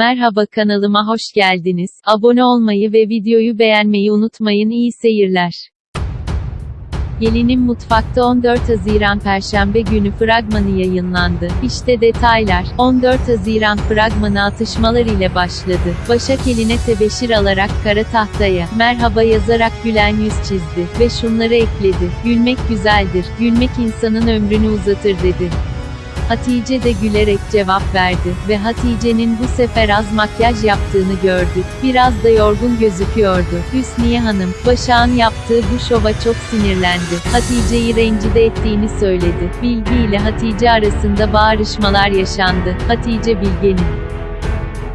Merhaba kanalıma hoş geldiniz. Abone olmayı ve videoyu beğenmeyi unutmayın. İyi seyirler. Gelinin Mutfakta 14 Haziran Perşembe günü fragmanı yayınlandı. İşte detaylar. 14 Haziran fragmanı atışmalar ile başladı. Başak eline tebeşir alarak kara tahtaya merhaba yazarak gülen yüz çizdi ve şunları ekledi. Gülmek güzeldir. Gülmek insanın ömrünü uzatır dedi. Hatice de gülerek cevap verdi ve Hatice'nin bu sefer az makyaj yaptığını gördük. Biraz da yorgun gözüküyordu. Hüsniye Hanım, Başak'ın yaptığı bu şova çok sinirlendi. Hatice'yi rencide ettiğini söyledi. Bilgi ile Hatice arasında bağırışmalar yaşandı. Hatice Bilge'nin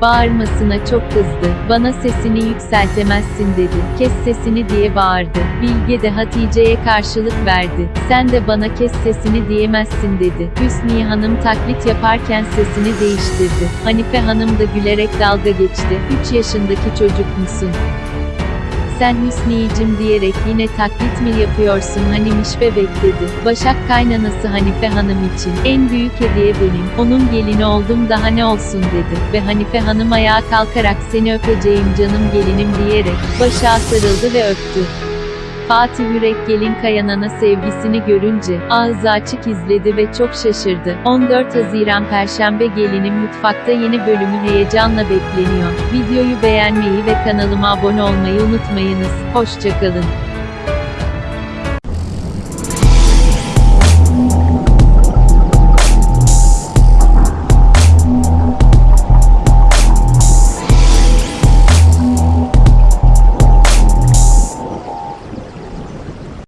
bağırmasına çok kızdı. Bana sesini yükseltemezsin dedi. Kes sesini diye bağırdı. Bilge de Hatice'ye karşılık verdi. Sen de bana kes sesini diyemezsin dedi. Hüsniye Hanım taklit yaparken sesini değiştirdi. Hanife Hanım da gülerek dalga geçti. 3 yaşındaki çocuk musun? Sen Hüsniyecim diyerek yine taklit mi yapıyorsun hani mişbe bekledi. Başak kaynanası Hanife Hanım için, en büyük hediye benim, onun gelini oldum daha ne olsun dedi. Ve Hanife Hanım ayağa kalkarak seni öpeceğim canım gelinim diyerek, Başak'a sarıldı ve öptü. Fatih Yürek gelin kayanana sevgisini görünce, ağzı açık izledi ve çok şaşırdı. 14 Haziran Perşembe gelinin mutfakta yeni bölümü heyecanla bekleniyor. Videoyu beğenmeyi ve kanalıma abone olmayı unutmayınız. Hoşçakalın.